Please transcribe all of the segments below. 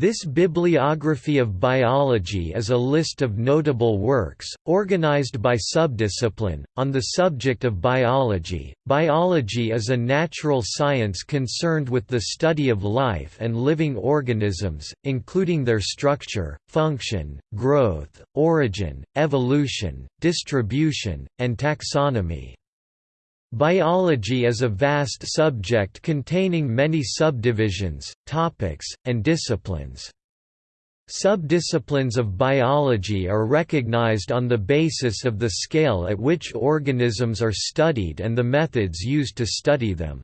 This bibliography of biology is a list of notable works, organized by subdiscipline, on the subject of biology. Biology is a natural science concerned with the study of life and living organisms, including their structure, function, growth, origin, evolution, distribution, and taxonomy. Biology is a vast subject containing many subdivisions, topics, and disciplines. Subdisciplines of biology are recognized on the basis of the scale at which organisms are studied and the methods used to study them.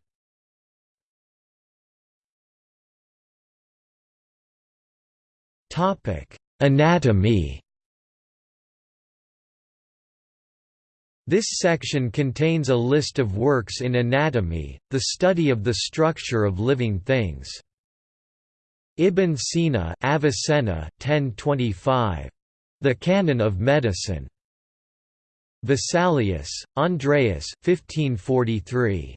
Anatomy This section contains a list of works in anatomy, the study of the structure of living things. Ibn Sina Avicenna 1025. The Canon of Medicine. Vesalius, Andreas 1543.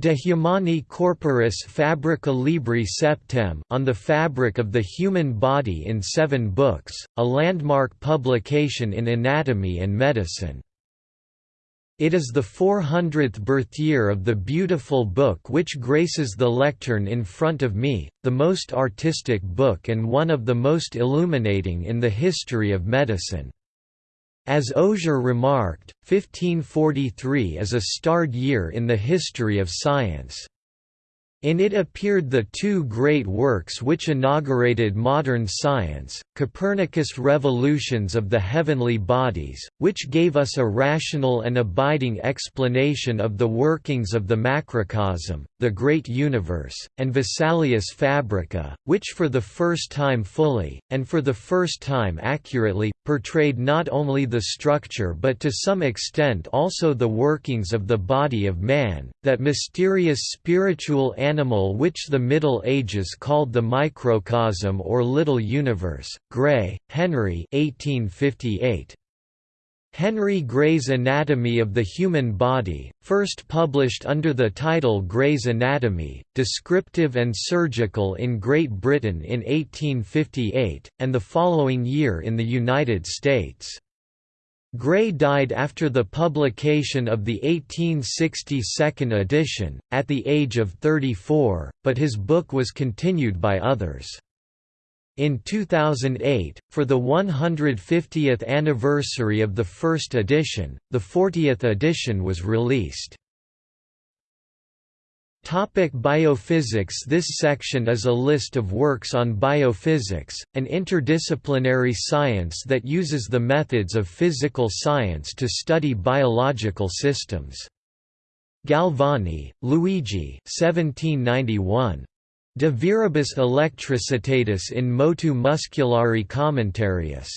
De Humani Corporis Fabrica Libri Septem on the fabric of the human body in seven books, a landmark publication in anatomy and medicine. It is the 400th birth year of the beautiful book which graces the lectern in front of me, the most artistic book and one of the most illuminating in the history of medicine. As Auger remarked, 1543 is a starred year in the history of science. In it appeared the two great works which inaugurated modern science, Copernicus' Revolutions of the Heavenly Bodies, which gave us a rational and abiding explanation of the workings of the macrocosm, the great universe, and Vesalius Fabrica, which for the first time fully, and for the first time accurately, portrayed not only the structure but to some extent also the workings of the body of man, that mysterious spiritual which the Middle Ages called the microcosm or little universe. Gray, Henry 1858. Henry Gray's Anatomy of the Human Body, first published under the title Gray's Anatomy, Descriptive and Surgical in Great Britain in 1858, and the following year in the United States. Gray died after the publication of the 1860 second edition, at the age of 34, but his book was continued by others. In 2008, for the 150th anniversary of the first edition, the 40th edition was released. Topic biophysics This section is a list of works on biophysics, an interdisciplinary science that uses the methods of physical science to study biological systems. Galvani, Luigi 1791. De viribus electricitatis in motu musculari commentarius.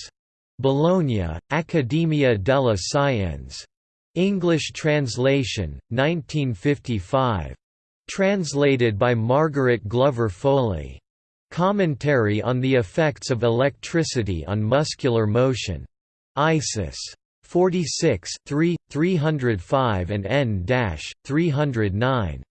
Bologna, Accademia della Scienze. English translation, 1955. Translated by Margaret Glover Foley. Commentary on the Effects of Electricity on Muscular Motion. ISIS. 46 3, 305 and n-309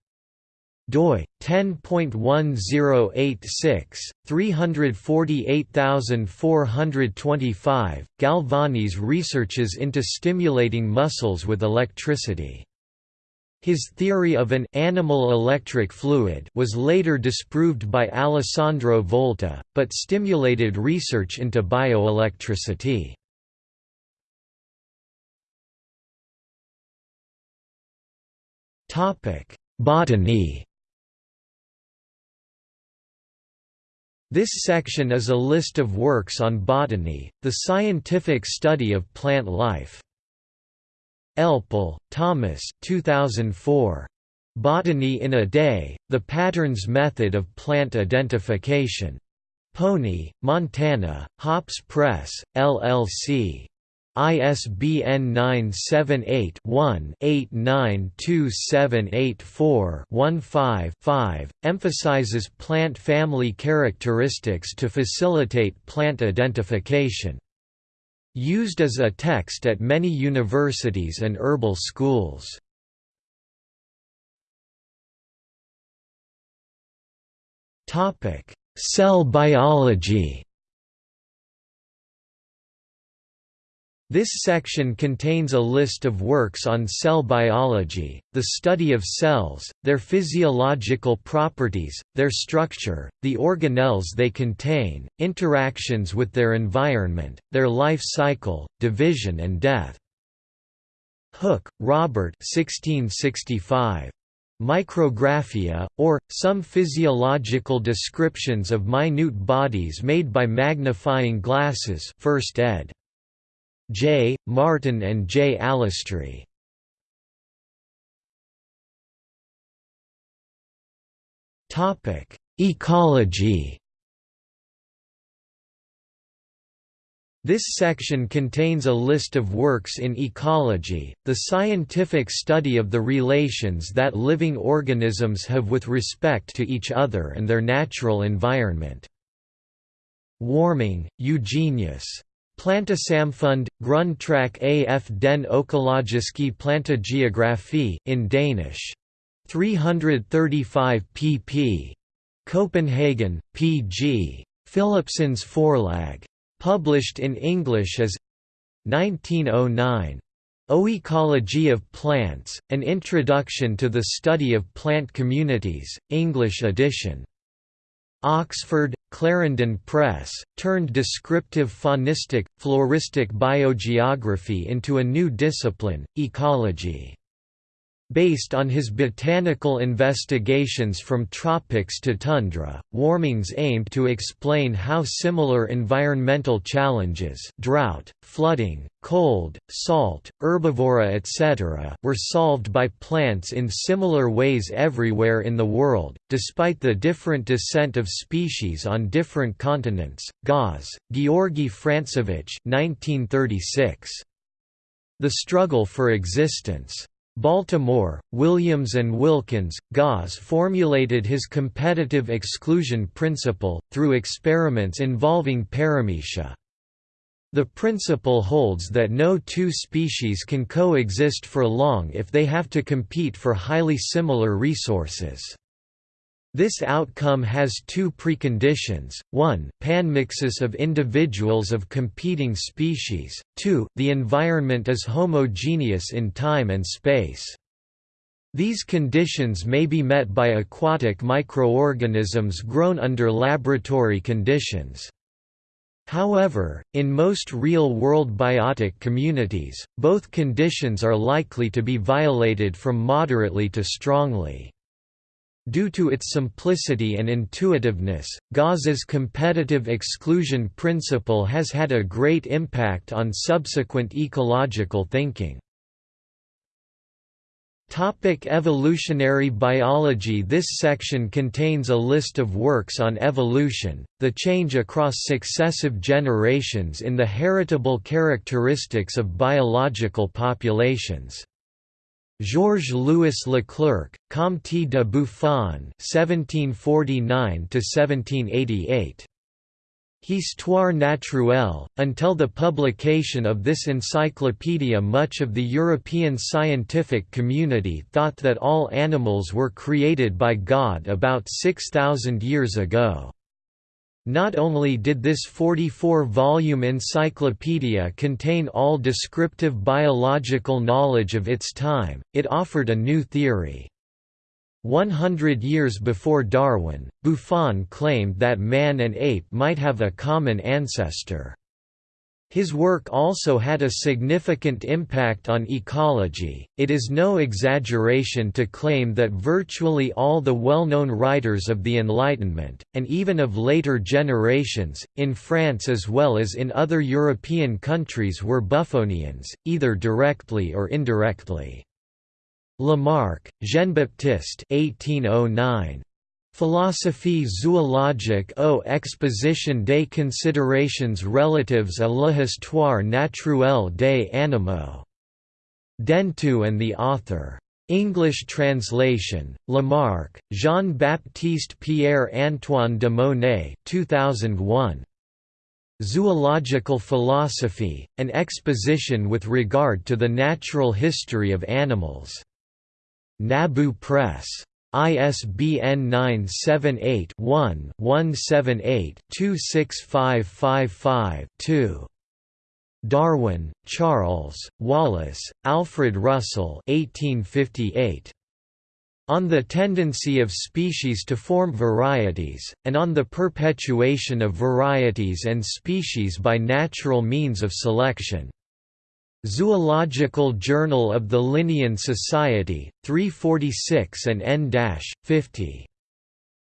doi 10.1086 348425 Galvani's researches into stimulating muscles with electricity his theory of an animal electric fluid was later disproved by Alessandro Volta, but stimulated research into bioelectricity. Botany This section is a list of works on botany, the scientific study of plant life. Elpel, Thomas 2004. Botany in a Day, The Patterns Method of Plant Identification. Pony, Montana, Hops Press, LLC. ISBN 978-1-892784-15-5 emphasizes plant family characteristics to facilitate plant identification. Used as a text at many universities and herbal schools. Cell biology This section contains a list of works on cell biology, the study of cells, their physiological properties, their structure, the organelles they contain, interactions with their environment, their life cycle, division and death. Hooke, Robert 1665. Micrographia, or, some physiological descriptions of minute bodies made by magnifying glasses 1st ed. J. Martin and J. Topic: Ecology. This section contains a list of works in ecology, the scientific study of the relations that living organisms have with respect to each other and their natural environment. Warming, Eugenius. Plantesamfund, Grundtræk af den økologiske plantegeografi in Danish. 335 pp. Copenhagen, P.G. Philipsons Forlag. Published in English as 1909. Oecology of Plants, An Introduction to the Study of Plant Communities, English edition. Oxford, Clarendon Press, turned descriptive faunistic, floristic biogeography into a new discipline, ecology. Based on his botanical investigations from tropics to tundra, Warmings aimed to explain how similar environmental challenges drought, flooding, cold, salt, herbivora etc. were solved by plants in similar ways everywhere in the world, despite the different descent of species on different continents. Gause, Georgy Francevich 1936. The Struggle for Existence. Baltimore, Williams and Wilkins, Gause formulated his competitive exclusion principle, through experiments involving paramecia. The principle holds that no two species can coexist for long if they have to compete for highly similar resources. This outcome has two preconditions, 1 panmixis of individuals of competing species, 2 the environment is homogeneous in time and space. These conditions may be met by aquatic microorganisms grown under laboratory conditions. However, in most real-world biotic communities, both conditions are likely to be violated from moderately to strongly. Due to its simplicity and intuitiveness, Gause's competitive exclusion principle has had a great impact on subsequent ecological thinking. Topic evolutionary biology This section contains a list of works on evolution, the change across successive generations in the heritable characteristics of biological populations. Georges-Louis Leclerc, Comte de Buffon (1749–1788). Histoire naturelle. Until the publication of this encyclopedia, much of the European scientific community thought that all animals were created by God about 6,000 years ago. Not only did this 44-volume encyclopedia contain all descriptive biological knowledge of its time, it offered a new theory. One hundred years before Darwin, Buffon claimed that man and ape might have a common ancestor. His work also had a significant impact on ecology. It is no exaggeration to claim that virtually all the well known writers of the Enlightenment, and even of later generations, in France as well as in other European countries, were Buffonians, either directly or indirectly. Lamarck, Jean Baptiste 1809. Philosophie zoologique aux exposition des considérations relatives à l'histoire naturelle des animaux. Dentu and the author. English translation, Lamarck, Jean-Baptiste Pierre-Antoine de Monet 2001. Zoological Philosophy, an exposition with regard to the natural history of animals. Nabu Press. ISBN 978-1-178-26555-2. Darwin, Charles, Wallace, Alfred Russel 1858. On the tendency of species to form varieties, and on the perpetuation of varieties and species by natural means of selection. Zoological Journal of the Linnean Society, 346 and n-50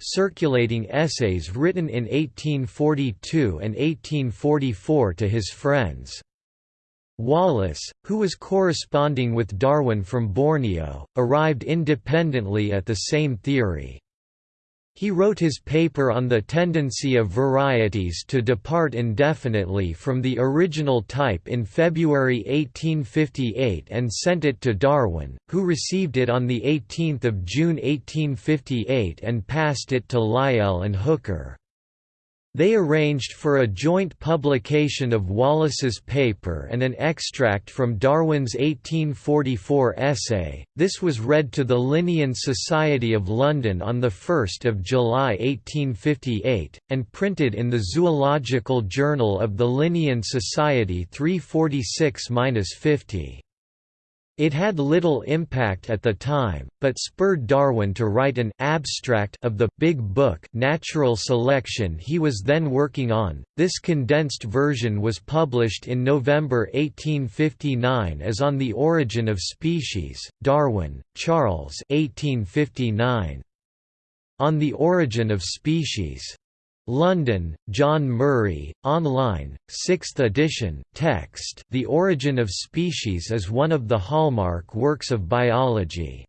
circulating essays written in 1842 and 1844 to his friends. Wallace, who was corresponding with Darwin from Borneo, arrived independently at the same theory. He wrote his paper on the tendency of varieties to depart indefinitely from the original type in February 1858 and sent it to Darwin, who received it on 18 June 1858 and passed it to Lyell and Hooker. They arranged for a joint publication of Wallace's paper and an extract from Darwin's 1844 essay. This was read to the Linnean Society of London on 1 July 1858, and printed in the Zoological Journal of the Linnean Society 346-50. It had little impact at the time, but spurred Darwin to write an abstract of the Big Book Natural Selection he was then working on. This condensed version was published in November 1859 as On the Origin of Species. Darwin, Charles 1859. On the Origin of Species. London, John Murray, online, 6th edition, text The Origin of Species is one of the hallmark works of biology.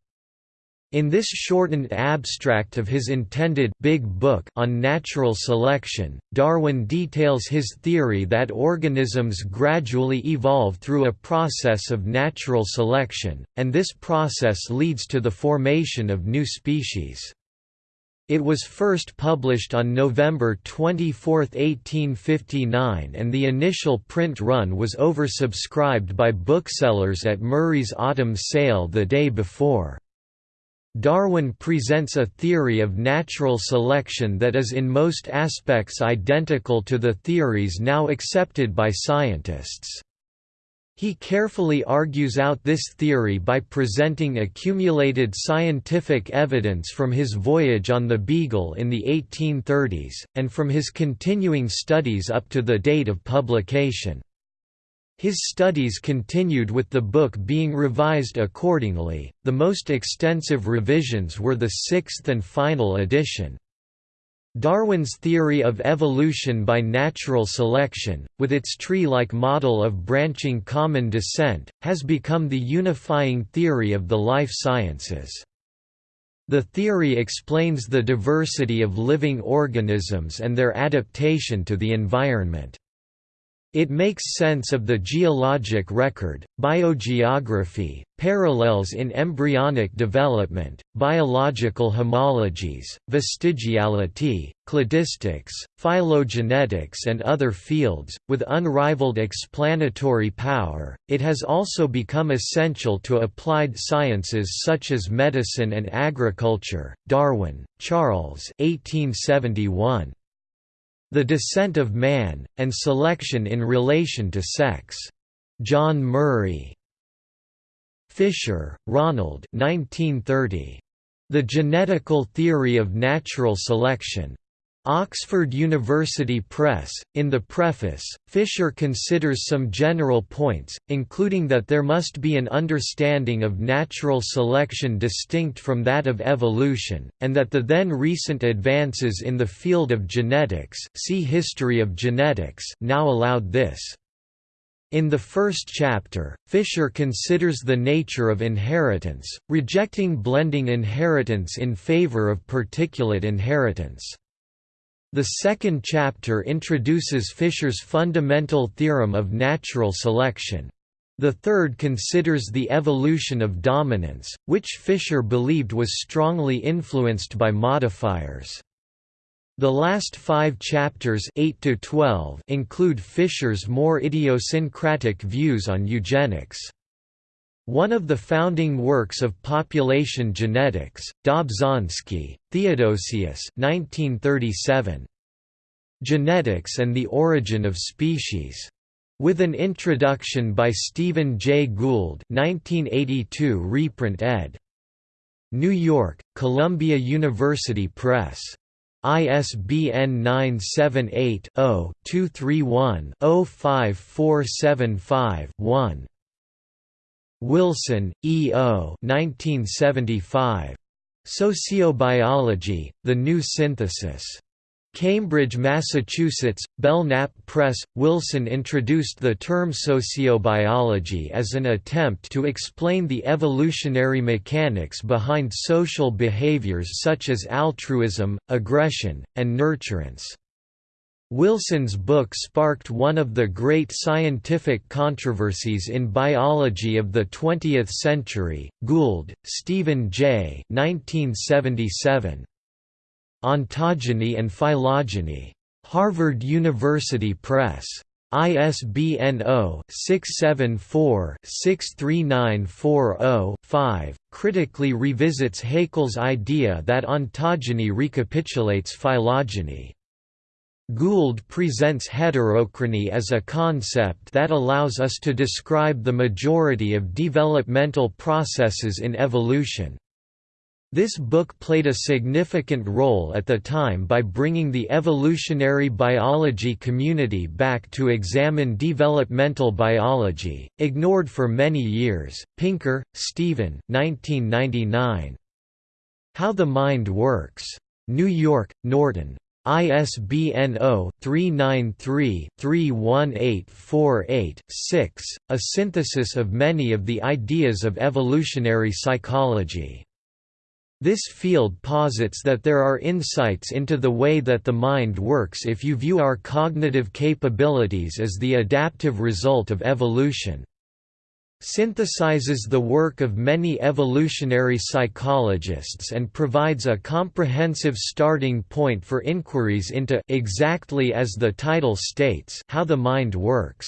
In this shortened abstract of his intended Big Book on natural selection, Darwin details his theory that organisms gradually evolve through a process of natural selection, and this process leads to the formation of new species. It was first published on November 24, 1859 and the initial print run was oversubscribed by booksellers at Murray's autumn sale the day before. Darwin presents a theory of natural selection that is in most aspects identical to the theories now accepted by scientists. He carefully argues out this theory by presenting accumulated scientific evidence from his voyage on the Beagle in the 1830s, and from his continuing studies up to the date of publication. His studies continued with the book being revised accordingly, the most extensive revisions were the sixth and final edition. Darwin's theory of evolution by natural selection, with its tree-like model of branching common descent, has become the unifying theory of the life sciences. The theory explains the diversity of living organisms and their adaptation to the environment. It makes sense of the geologic record, biogeography, parallels in embryonic development, biological homologies, vestigiality, cladistics, phylogenetics, and other fields. With unrivaled explanatory power, it has also become essential to applied sciences such as medicine and agriculture. Darwin, Charles. 1871. The Descent of Man, and Selection in Relation to Sex. John Murray. Fisher, Ronald 1930. The Genetical Theory of Natural Selection. Oxford University Press. In the preface, Fisher considers some general points, including that there must be an understanding of natural selection distinct from that of evolution, and that the then recent advances in the field of genetics see History of Genetics now allowed this. In the first chapter, Fisher considers the nature of inheritance, rejecting blending inheritance in favor of particulate inheritance. The second chapter introduces Fisher's fundamental theorem of natural selection. The third considers the evolution of dominance, which Fisher believed was strongly influenced by modifiers. The last five chapters 8 to 12 include Fisher's more idiosyncratic views on eugenics. One of the founding works of population genetics, Dobzhansky, Theodosius 1937. Genetics and the Origin of Species. With an introduction by Stephen J. Gould 1982 reprint ed. New York, Columbia University Press. ISBN 978-0-231-05475-1. Wilson, E. O. 1975. Sociobiology, The New Synthesis. Cambridge, Massachusetts, Belknap Press. Wilson introduced the term sociobiology as an attempt to explain the evolutionary mechanics behind social behaviors such as altruism, aggression, and nurturance. Wilson's book sparked one of the great scientific controversies in biology of the 20th century. Gould, Stephen J. 1977. Ontogeny and Phylogeny. Harvard University Press. ISBN 0-674-63940-5, critically revisits Haeckel's idea that ontogeny recapitulates phylogeny. Gould presents heterochrony as a concept that allows us to describe the majority of developmental processes in evolution. This book played a significant role at the time by bringing the evolutionary biology community back to examine developmental biology, ignored for many years. Pinker, Stephen 1999. How the Mind Works. New York, Norton. ISBN 0-393-31848-6, a synthesis of many of the ideas of evolutionary psychology. This field posits that there are insights into the way that the mind works if you view our cognitive capabilities as the adaptive result of evolution. Synthesizes the work of many evolutionary psychologists and provides a comprehensive starting point for inquiries into exactly as the title states how the mind works.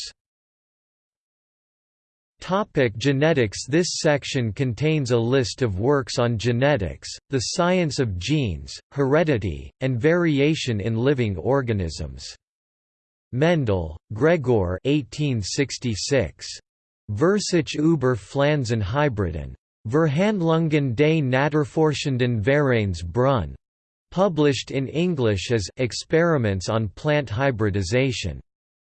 Topic genetics This section contains a list of works on genetics, the science of genes, heredity, and variation in living organisms. Mendel, Gregor 1866. Versuche über Pflanzenhybriden. Verhandlungen des Naturforschenden Vereinsbrunn. Published in English as Experiments on Plant Hybridization.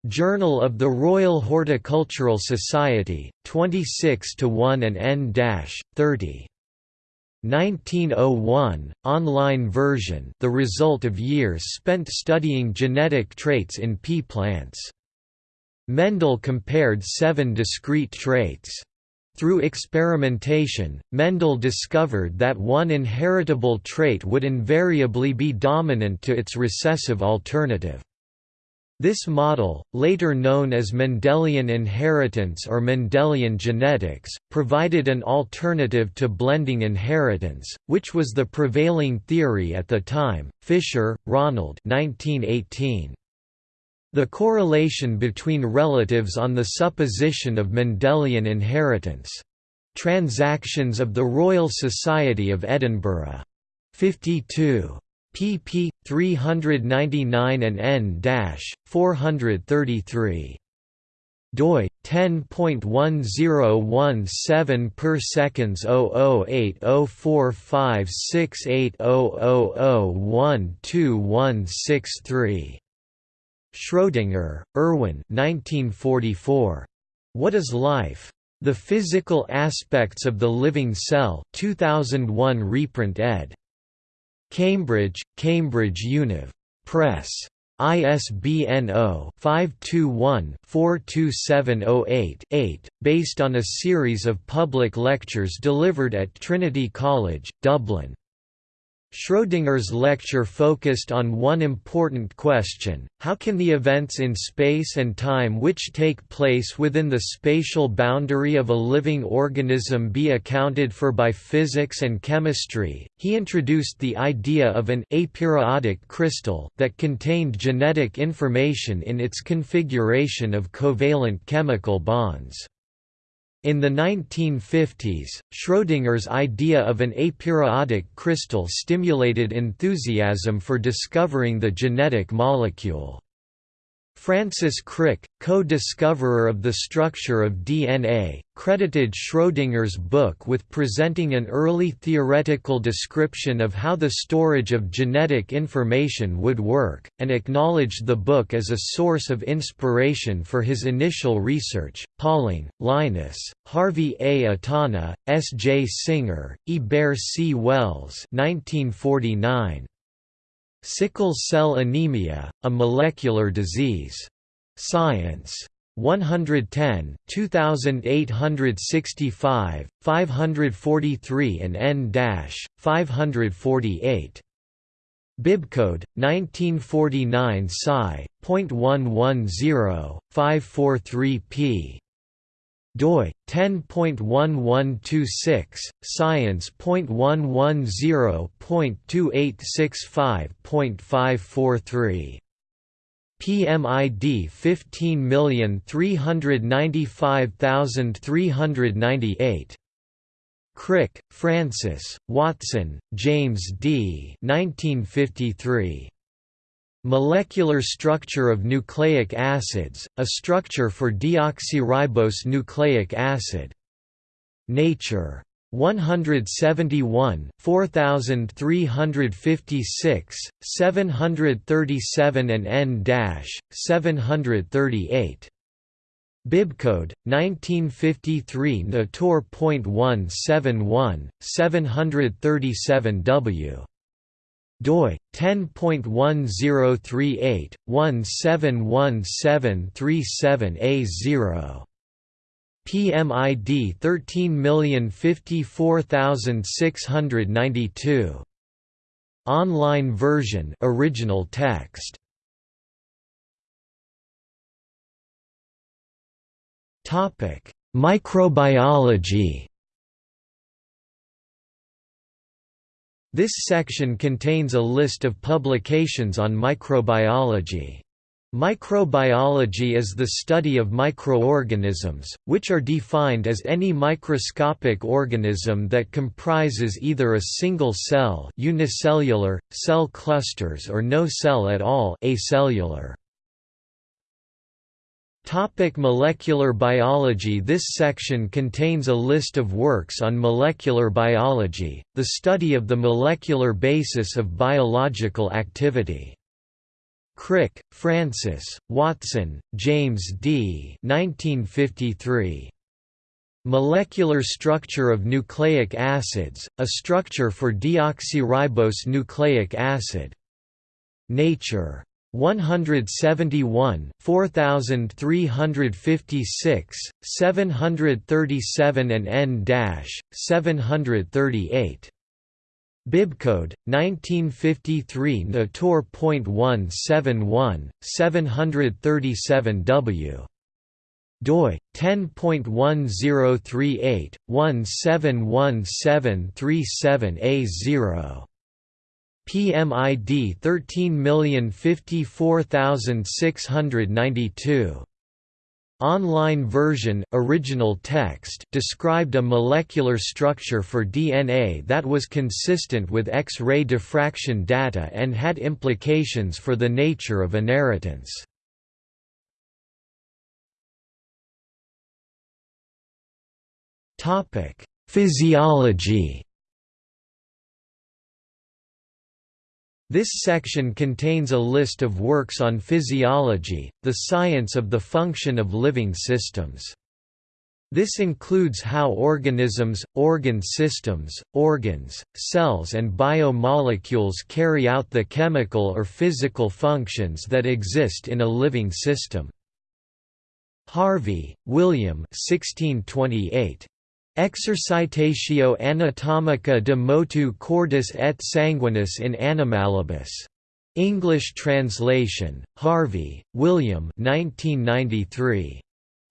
Journal of the Royal Horticultural Society, 26 1 and n-30. 1901, online version the result of years spent studying genetic traits in pea plants. Mendel compared seven discrete traits. Through experimentation, Mendel discovered that one inheritable trait would invariably be dominant to its recessive alternative. This model, later known as Mendelian inheritance or Mendelian genetics, provided an alternative to blending inheritance, which was the prevailing theory at the time. Fisher, Ronald 1918. The correlation between relatives on the supposition of Mendelian inheritance. Transactions of the Royal Society of Edinburgh. 52 pp. 399 and n-433 doi 10.1017 per seconds 0080456800012163 Schrödinger, Erwin 1944. What is life? The Physical Aspects of the Living Cell 2001 reprint ed. Cambridge, Cambridge Univ. Press. ISBN 0-521-42708-8, based on a series of public lectures delivered at Trinity College, Dublin. Schrödinger's lecture focused on one important question, how can the events in space and time which take place within the spatial boundary of a living organism be accounted for by physics and chemistry? He introduced the idea of an aperiodic crystal that contained genetic information in its configuration of covalent chemical bonds. In the 1950s, Schrödinger's idea of an aperiodic crystal stimulated enthusiasm for discovering the genetic molecule. Francis Crick, co-discoverer of the structure of DNA, credited Schrödinger's book with presenting an early theoretical description of how the storage of genetic information would work, and acknowledged the book as a source of inspiration for his initial research. Pauling, Linus, Harvey A. Itano, S. J. Singer, E. Bear C. Wells 1949. Sickle cell anemia, a molecular disease. Science. 110 2865, 543 and n-548. Bibcode 1949 Sci.110 543p doi 10.1126 science.110.2865.543 PMID 15395398 Crick, Francis, Watson, James D. 1953. Molecular structure of nucleic acids, a structure for deoxyribose nucleic acid. Nature. 171, 4356, 737 and n-738. Bibcode 1953 Natur.171 737 W doi 10.1038 171737A0 PMID 13054692 Online version original text. Topic Microbiology This section contains a list of publications on microbiology. Microbiology is the study of microorganisms, which are defined as any microscopic organism that comprises either a single cell unicellular, cell clusters or no cell at all acellular. Topic molecular biology This section contains a list of works on molecular biology, the study of the molecular basis of biological activity. Crick, Francis, Watson, James D. 1953. Molecular structure of nucleic acids, a structure for deoxyribose nucleic acid. Nature. 171, 4356, 737 and n-738. Bibcode 1953 Natur.171 737 W doi 10.1038 171737A0 PMID 13054692. Online version original text described a molecular structure for DNA that was consistent with X-ray diffraction data and had implications for the nature of inheritance. Physiology This section contains a list of works on physiology, the science of the function of living systems. This includes how organisms, organ systems, organs, cells and biomolecules carry out the chemical or physical functions that exist in a living system. Harvey, William 1628. Exercitatio anatomica de motu cordis et sanguinis in animalibus. English translation, Harvey, William 1993.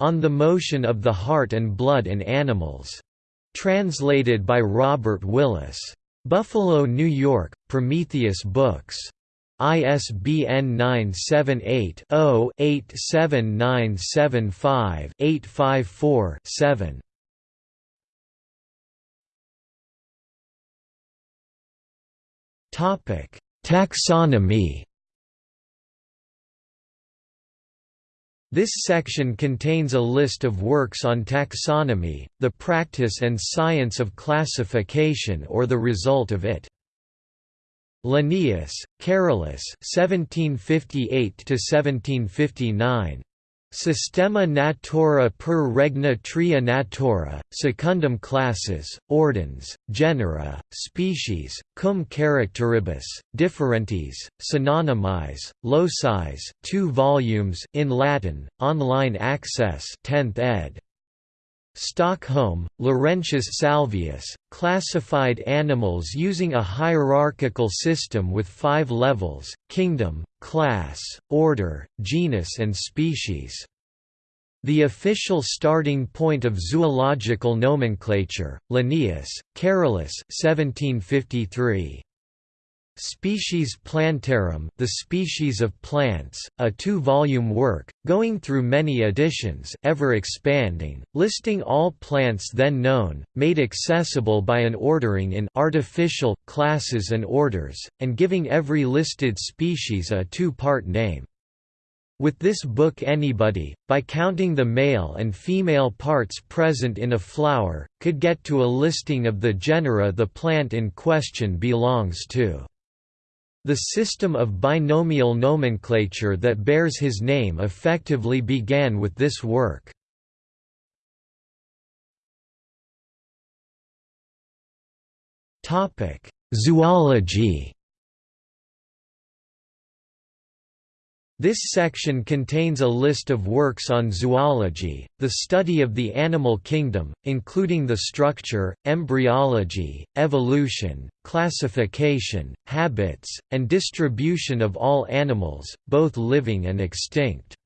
On the Motion of the Heart and Blood in Animals. Translated by Robert Willis. Buffalo, New York, Prometheus Books. ISBN 978-0-87975-854-7. Taxonomy This section contains a list of works on taxonomy, the practice and science of classification or the result of it. Linnaeus, Carolus 1758 Systema naturae per regna tria naturae, secundum classes, ordines, genera, species, cum characteribus, differentiis, synonymis, locis 2 volumes in Latin, online access 10th ed. Stockholm, Laurentius Salvius, classified animals using a hierarchical system with five levels, kingdom, class, order, genus and species. The official starting point of zoological nomenclature, Linnaeus, Carolus 1753. Species Plantarum The Species of Plants, a two-volume work, going through many editions ever expanding, listing all plants then known, made accessible by an ordering in artificial, classes and orders, and giving every listed species a two-part name. With this book anybody, by counting the male and female parts present in a flower, could get to a listing of the genera the plant in question belongs to. The system of binomial nomenclature that bears his name effectively began with this work. Zoology This section contains a list of works on zoology, the study of the animal kingdom, including the structure, embryology, evolution, classification, habits, and distribution of all animals, both living and extinct.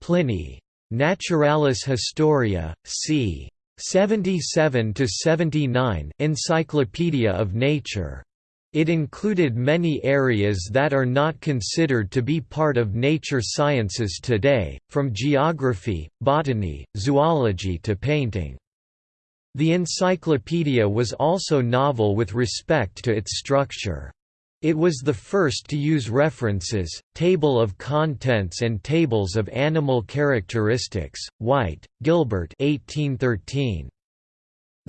Pliny. Naturalis Historia, c. 77–79 Encyclopedia of Nature, it included many areas that are not considered to be part of nature sciences today, from geography, botany, zoology to painting. The encyclopedia was also novel with respect to its structure. It was the first to use references, table of contents and tables of animal characteristics. White, Gilbert 1813.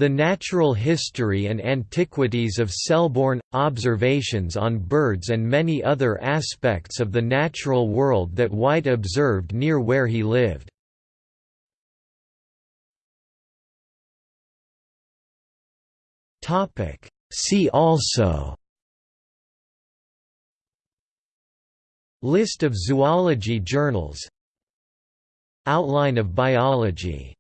The Natural History and Antiquities of Selborne – Observations on birds and many other aspects of the natural world that White observed near where he lived. See also. List of zoology journals. Outline of biology